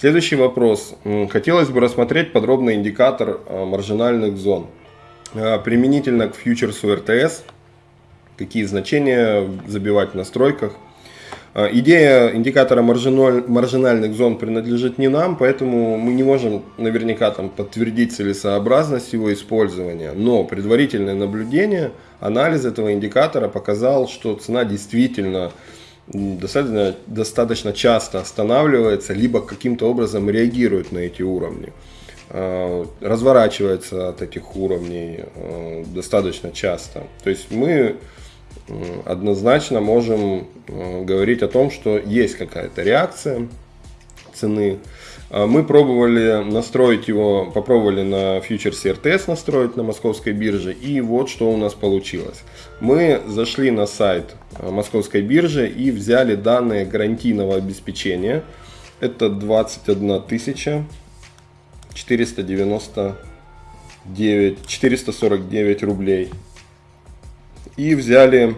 Следующий вопрос. Хотелось бы рассмотреть подробный индикатор а, маржинальных зон. А, применительно к фьючерсу РТС, какие значения забивать в настройках. А, идея индикатора маржинальных зон принадлежит не нам, поэтому мы не можем наверняка там, подтвердить целесообразность его использования. Но предварительное наблюдение, анализ этого индикатора показал, что цена действительно достаточно, достаточно часто останавливается, либо каким-то образом реагирует на эти уровни. А, разворачивается от этих уровней а, достаточно часто. То есть мы однозначно можем а, говорить о том, что есть какая-то реакция цены. Мы пробовали настроить его, попробовали на фьючерсе РТС настроить на московской бирже, и вот что у нас получилось. Мы зашли на сайт московской биржи и взяли данные гарантийного обеспечения. Это 21 тысяча 499, 449 рублей. И взяли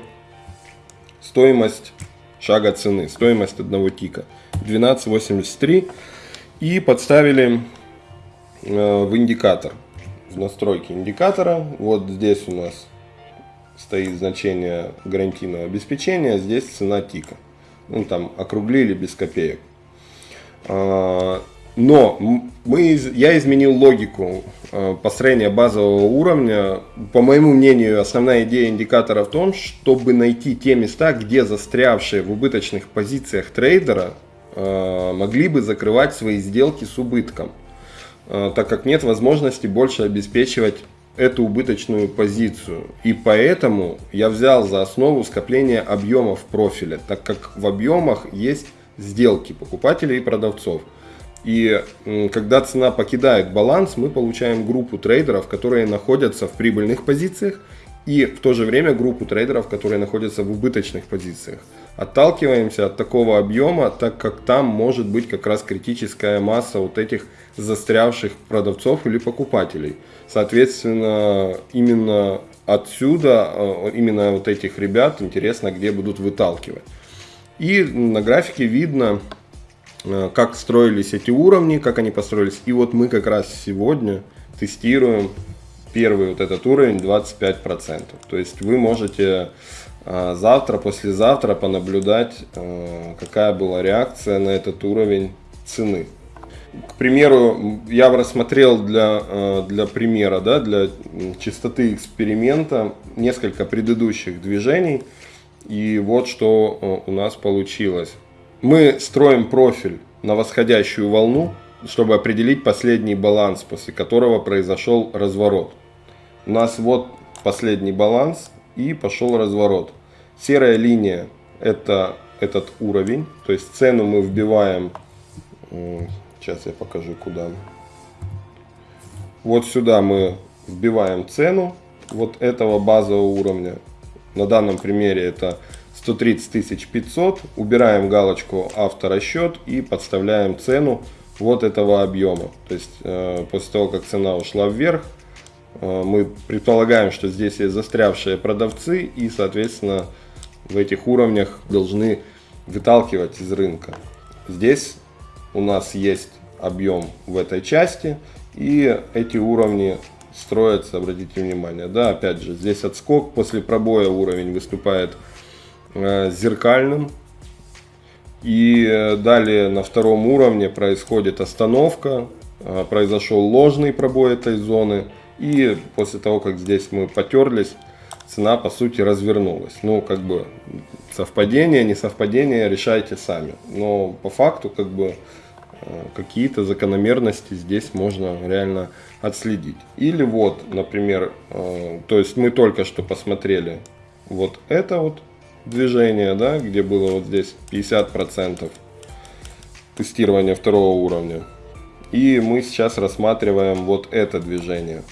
стоимость шага цены, стоимость одного тика 12.83 и подставили э, в индикатор, в настройки индикатора. Вот здесь у нас стоит значение гарантийного обеспечения, здесь цена тика. Ну там округлили без копеек. А, но мы, я изменил логику э, построения базового уровня. По моему мнению, основная идея индикатора в том, чтобы найти те места, где застрявшие в убыточных позициях трейдера могли бы закрывать свои сделки с убытком, э, так как нет возможности больше обеспечивать эту убыточную позицию. И поэтому я взял за основу скопление объемов профиля, так как в объемах есть сделки покупателей и продавцов. И когда цена покидает баланс, мы получаем группу трейдеров, которые находятся в прибыльных позициях, и в то же время группу трейдеров, которые находятся в убыточных позициях. Отталкиваемся от такого объема, так как там может быть как раз критическая масса вот этих застрявших продавцов или покупателей. Соответственно, именно отсюда, э, именно вот этих ребят интересно, где будут выталкивать. И на графике видно, Э, как строились эти уровни, как они построились. И вот мы как раз сегодня тестируем первый вот этот уровень 25%. То есть вы можете завтра, послезавтра понаблюдать, э, какая была реакция на этот уровень цены. К примеру, я рассмотрел для, для примера, да, для чистоты эксперимента несколько предыдущих движений. И вот что у нас получилось. Мы строим профиль на восходящую волну, чтобы определить последний баланс, после которого произошел разворот. У нас вот последний баланс и пошел разворот. Серая линия это этот уровень, то есть цену мы вбиваем, сейчас я покажу куда. Вот сюда мы вбиваем цену вот этого базового уровня. На данном примере это 130 500, убираем галочку авторасчет и подставляем цену вот этого объема. То есть э, после того, как цена ушла вверх, мы предполагаем, что здесь есть застрявшие продавцы и, соответственно, в этих уровнях должны выталкивать из рынка. Здесь у нас есть объем в этой части и эти уровни строятся, обратите внимание, да, опять же, здесь отскок, после пробоя уровень выступает Э, зеркальным. И э, далее на втором уровне происходит остановка, э, произошел ложный пробой этой зоны. И после того, как здесь мы потерлись, цена по сути развернулась. Ну, как бы совпадение, не совпадение, решайте сами. Но по факту, как бы какие-то закономерности здесь можно реально отследить. Или вот, например, то есть мы только что посмотрели вот это вот движение, да, где было вот здесь 50% тестирования второго уровня. И мы сейчас рассматриваем вот это движение.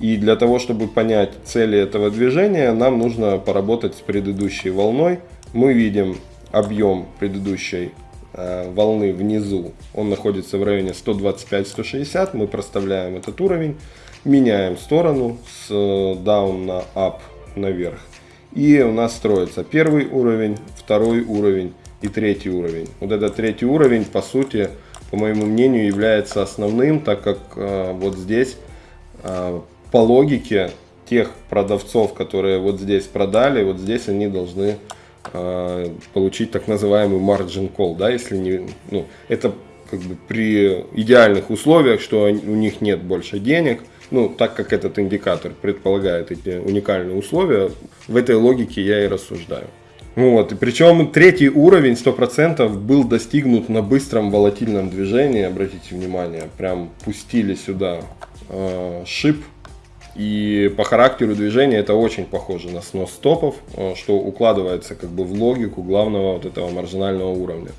И для того, чтобы понять цели этого движения, нам нужно поработать с предыдущей волной. Мы видим объем предыдущей э, волны внизу. Он находится в районе 125-160. Мы проставляем этот уровень, меняем сторону с э, down на up наверх. И у нас строится первый уровень, второй уровень и третий уровень. Вот этот третий уровень, по сути, по моему мнению, является основным, так как э, вот здесь э, по логике тех продавцов, которые вот здесь продали, вот здесь они должны э, получить так называемый margin call, да, если не, ну, это как бы при идеальных условиях, что у них нет больше денег, ну, так как этот индикатор предполагает эти уникальные условия, в этой логике я и рассуждаю. Вот, и причем третий уровень 100% был достигнут на быстром волатильном движении, обратите внимание, прям пустили сюда э, шип, и по характеру движения это очень похоже на снос стопов, э, что укладывается как бы в логику главного вот этого маржинального уровня.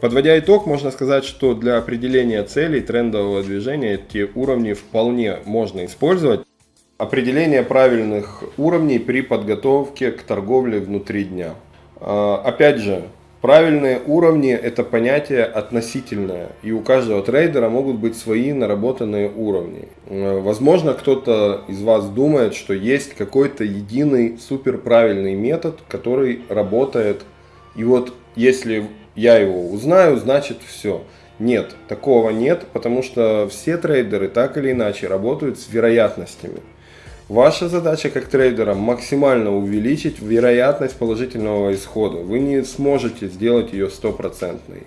Подводя итог, можно сказать, что для определения целей трендового движения эти уровни вполне можно использовать. Определение правильных уровней при подготовке к торговле внутри дня. А, опять же, правильные уровни это понятие относительное, и у каждого трейдера могут быть свои наработанные уровни. А, возможно, кто-то из вас думает, что есть какой-то единый супер правильный метод, который работает. И вот если я его узнаю, значит все. Нет, такого нет, потому что все трейдеры так или иначе работают с вероятностями. Ваша задача как трейдера максимально увеличить вероятность положительного исхода. Вы не сможете сделать ее стопроцентной.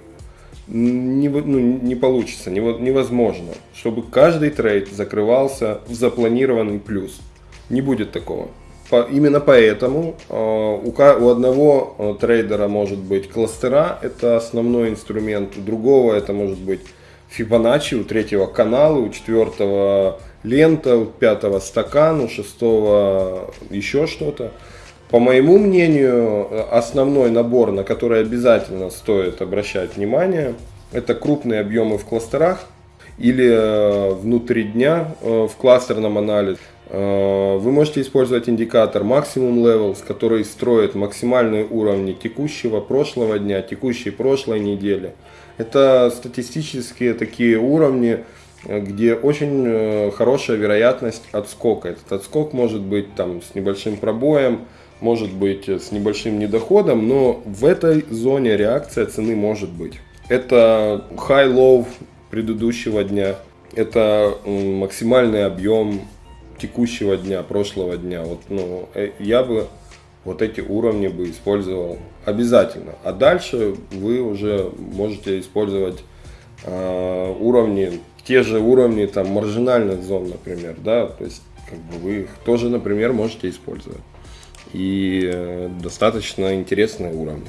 Не, ну, не получится, невозможно, чтобы каждый трейд закрывался в запланированный плюс. Не будет такого. По, именно поэтому э, у, у одного э, трейдера может быть кластера, это основной инструмент, у другого это может быть Fibonacci, у третьего канала, у четвертого лента, пятого стакан, у шестого еще что-то. По моему мнению, основной набор, на который обязательно стоит обращать внимание, это крупные объемы в кластерах или э, внутри дня в кластерном анализе. Э, вы можете использовать индикатор Maximum Levels, который строит максимальные уровни текущего прошлого дня, текущей прошлой недели. Это статистические такие уровни, э, где очень э, хорошая вероятность отскока. Этот отскок может быть там с небольшим пробоем, может быть с небольшим недоходом, но в этой зоне реакция цены может быть. Это high-low предыдущего дня, это максимальный объем текущего дня, прошлого дня. Вот, ну, э, я бы вот эти уровни бы использовал обязательно. А дальше вы уже можете использовать э, уровни, те же уровни там маржинальных зон, например, да, то есть как бы вы их тоже, например, можете использовать. И э, достаточно интересные уровни.